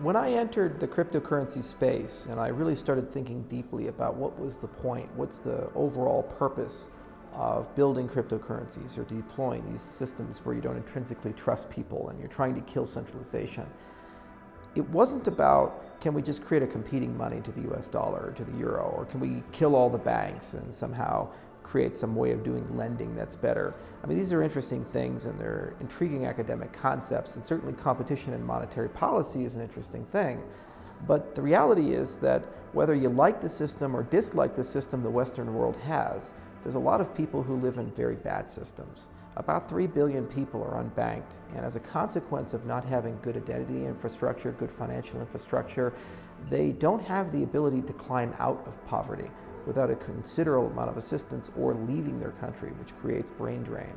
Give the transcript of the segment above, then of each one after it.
When I entered the cryptocurrency space and I really started thinking deeply about what was the point, what's the overall purpose of building cryptocurrencies or deploying these systems where you don't intrinsically trust people and you're trying to kill centralization, it wasn't about can we just create a competing money to the US dollar or to the euro or can we kill all the banks and somehow create some way of doing lending that's better. I mean, these are interesting things and they're intriguing academic concepts and certainly competition in monetary policy is an interesting thing. But the reality is that whether you like the system or dislike the system the Western world has, there's a lot of people who live in very bad systems. About 3 billion people are unbanked, and as a consequence of not having good identity infrastructure, good financial infrastructure, they don't have the ability to climb out of poverty without a considerable amount of assistance or leaving their country, which creates brain drain.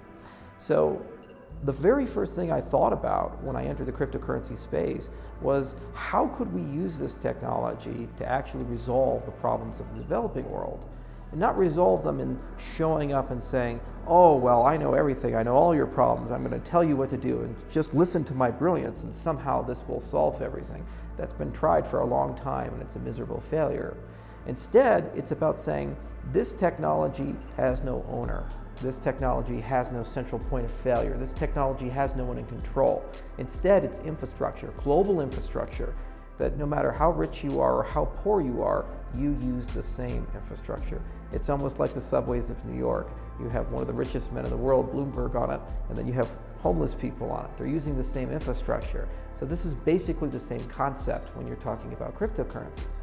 So the very first thing I thought about when I entered the cryptocurrency space was how could we use this technology to actually resolve the problems of the developing world? And not resolve them in showing up and saying, oh, well, I know everything, I know all your problems, I'm going to tell you what to do, and just listen to my brilliance, and somehow this will solve everything. That's been tried for a long time, and it's a miserable failure. Instead, it's about saying this technology has no owner. This technology has no central point of failure. This technology has no one in control. Instead, it's infrastructure, global infrastructure, that no matter how rich you are or how poor you are, you use the same infrastructure. It's almost like the subways of New York. You have one of the richest men in the world, Bloomberg, on it, and then you have homeless people on it. They're using the same infrastructure. So this is basically the same concept when you're talking about cryptocurrencies.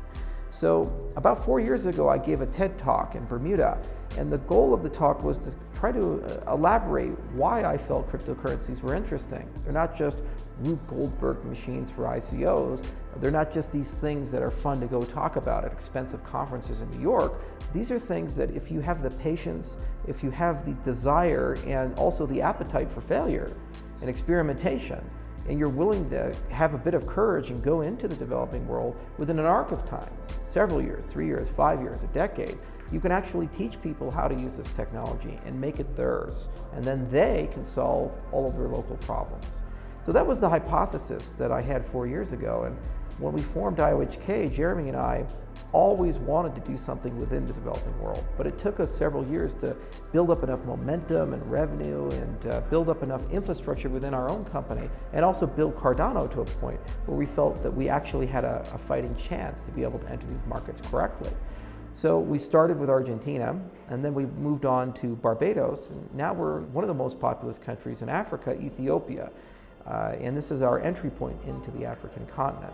So about four years ago, I gave a TED talk in Bermuda, and the goal of the talk was to try to uh, elaborate why I felt cryptocurrencies were interesting. They're not just Rube Goldberg machines for ICOs. They're not just these things that are fun to go talk about at expensive conferences in New York. These are things that if you have the patience, if you have the desire, and also the appetite for failure and experimentation, and you're willing to have a bit of courage and go into the developing world within an arc of time, several years, three years, five years, a decade, you can actually teach people how to use this technology and make it theirs. And then they can solve all of their local problems. So that was the hypothesis that I had four years ago. And when we formed IOHK, Jeremy and I always wanted to do something within the developing world, but it took us several years to build up enough momentum and revenue and uh, build up enough infrastructure within our own company and also build Cardano to a point where we felt that we actually had a, a fighting chance to be able to enter these markets correctly. So we started with Argentina, and then we moved on to Barbados, and now we're one of the most populous countries in Africa, Ethiopia. Uh, and this is our entry point into the African continent.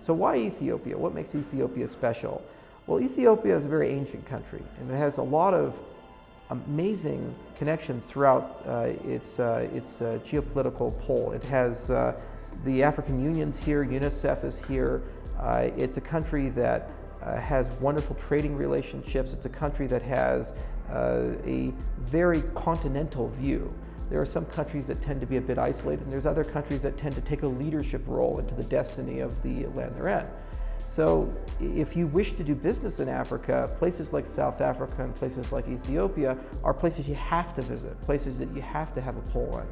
So why Ethiopia? What makes Ethiopia special? Well, Ethiopia is a very ancient country and it has a lot of amazing connections throughout uh, its, uh, its uh, geopolitical pole. It has uh, the African Union's here, UNICEF is here. Uh, it's a country that has wonderful trading relationships. It's a country that has a very continental view. There are some countries that tend to be a bit isolated, and there's other countries that tend to take a leadership role into the destiny of the land they're in. So if you wish to do business in Africa, places like South Africa and places like Ethiopia are places you have to visit, places that you have to have a pull in.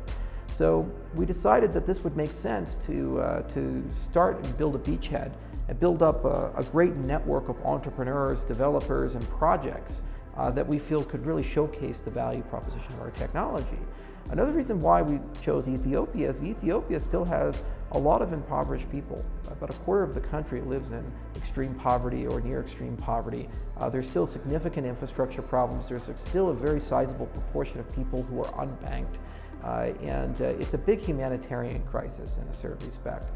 So we decided that this would make sense to, uh, to start and build a beachhead and build up a, a great network of entrepreneurs, developers, and projects uh, that we feel could really showcase the value proposition of our technology. Another reason why we chose Ethiopia is Ethiopia still has a lot of impoverished people. About a quarter of the country lives in extreme poverty or near extreme poverty. Uh, there's still significant infrastructure problems. There's still a very sizable proportion of people who are unbanked. Uh, and uh, it's a big humanitarian crisis in a certain respect.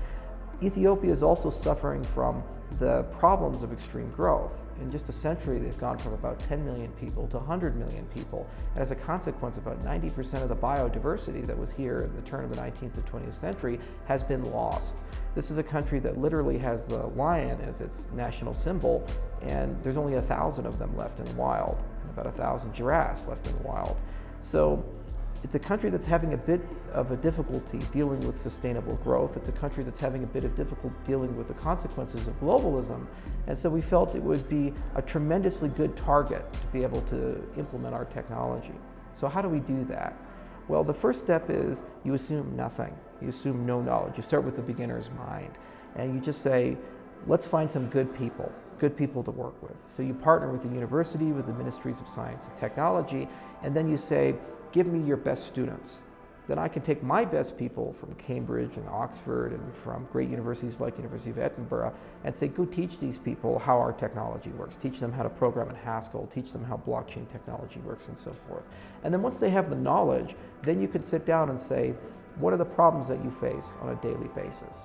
Ethiopia is also suffering from the problems of extreme growth. In just a century, they've gone from about 10 million people to 100 million people. And as a consequence, about 90% of the biodiversity that was here at the turn of the 19th to 20th century has been lost. This is a country that literally has the lion as its national symbol, and there's only a thousand of them left in the wild, and about a thousand giraffes left in the wild. So it's a country that's having a bit of a difficulty dealing with sustainable growth. It's a country that's having a bit of difficulty dealing with the consequences of globalism. And so we felt it would be a tremendously good target to be able to implement our technology. So how do we do that? Well, the first step is you assume nothing. You assume no knowledge. You start with the beginner's mind. And you just say, let's find some good people, good people to work with. So you partner with the university, with the ministries of science and technology, and then you say, give me your best students. Then I can take my best people from Cambridge and Oxford and from great universities like University of Edinburgh and say, go teach these people how our technology works. Teach them how to program in Haskell, teach them how blockchain technology works and so forth. And then once they have the knowledge, then you can sit down and say, what are the problems that you face on a daily basis?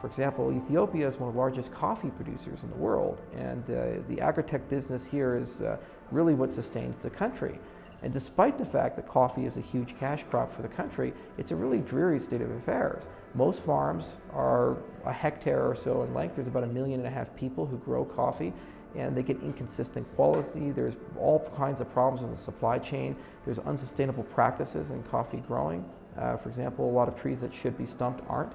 For example, Ethiopia is one of the largest coffee producers in the world, and uh, the agri-tech business here is uh, really what sustains the country. And despite the fact that coffee is a huge cash crop for the country, it's a really dreary state of affairs. Most farms are a hectare or so in length. There's about a million and a half people who grow coffee and they get inconsistent quality. There's all kinds of problems in the supply chain. There's unsustainable practices in coffee growing. Uh, for example, a lot of trees that should be stumped aren't.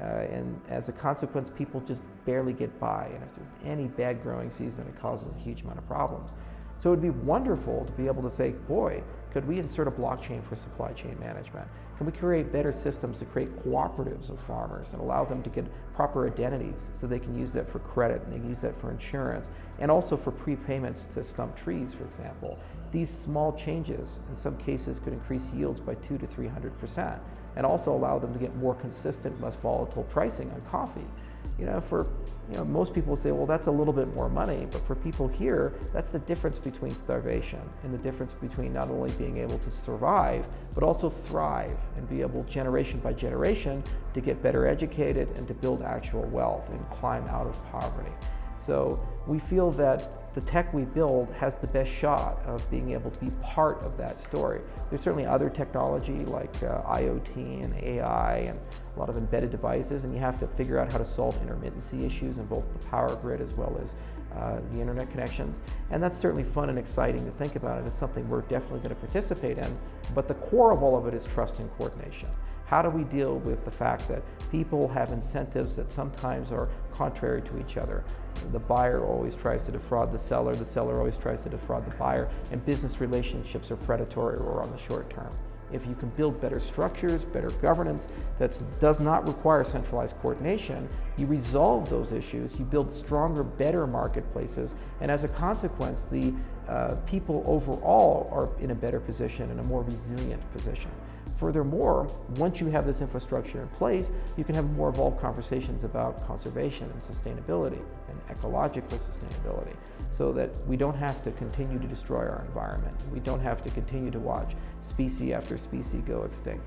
Uh, and as a consequence, people just barely get by. And if there's any bad growing season, it causes a huge amount of problems. So it would be wonderful to be able to say, boy, could we insert a blockchain for supply chain management? Can we create better systems to create cooperatives of farmers and allow them to get proper identities so they can use that for credit and they can use that for insurance and also for prepayments to stump trees, for example. These small changes in some cases could increase yields by two to 300% and also allow them to get more consistent, less volatile pricing on coffee. You know, for you know, most people say, well, that's a little bit more money, but for people here, that's the difference between starvation and the difference between not only being able to survive, but also thrive and be able generation by generation to get better educated and to build actual wealth and climb out of poverty. So we feel that the tech we build has the best shot of being able to be part of that story. There's certainly other technology like uh, IoT and AI and a lot of embedded devices, and you have to figure out how to solve intermittency issues in both the power grid as well as uh, the internet connections. And that's certainly fun and exciting to think about, and it's something we're definitely going to participate in. But the core of all of it is trust and coordination. How do we deal with the fact that people have incentives that sometimes are contrary to each other? The buyer always tries to defraud the seller, the seller always tries to defraud the buyer, and business relationships are predatory or on the short term. If you can build better structures, better governance that does not require centralized coordination, you resolve those issues, you build stronger, better marketplaces, and as a consequence, the uh, people overall are in a better position, in a more resilient position. Furthermore, once you have this infrastructure in place, you can have more evolved conversations about conservation and sustainability and ecological sustainability so that we don't have to continue to destroy our environment. We don't have to continue to watch species after species go extinct.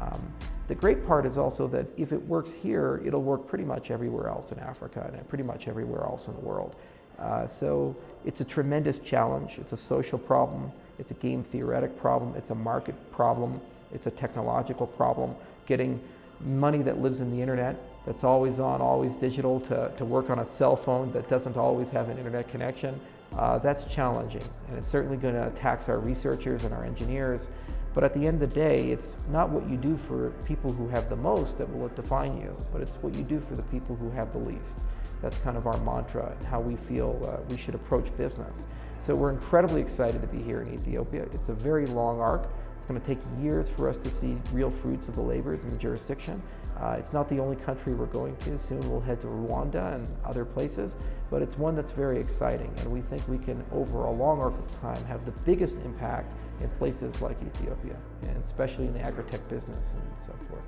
Um, the great part is also that if it works here, it'll work pretty much everywhere else in Africa and pretty much everywhere else in the world. Uh, so it's a tremendous challenge. It's a social problem. It's a game theoretic problem. It's a market problem. It's a technological problem. Getting money that lives in the internet, that's always on, always digital, to, to work on a cell phone that doesn't always have an internet connection, uh, that's challenging. And it's certainly going to tax our researchers and our engineers. But at the end of the day, it's not what you do for people who have the most that will define you, but it's what you do for the people who have the least. That's kind of our mantra and how we feel uh, we should approach business. So we're incredibly excited to be here in Ethiopia. It's a very long arc. It's going to take years for us to see real fruits of the labors in the jurisdiction. Uh, it's not the only country we're going to. Soon we'll head to Rwanda and other places, but it's one that's very exciting, and we think we can, over a long arc of time, have the biggest impact in places like Ethiopia, and especially in the agri-tech business and so forth.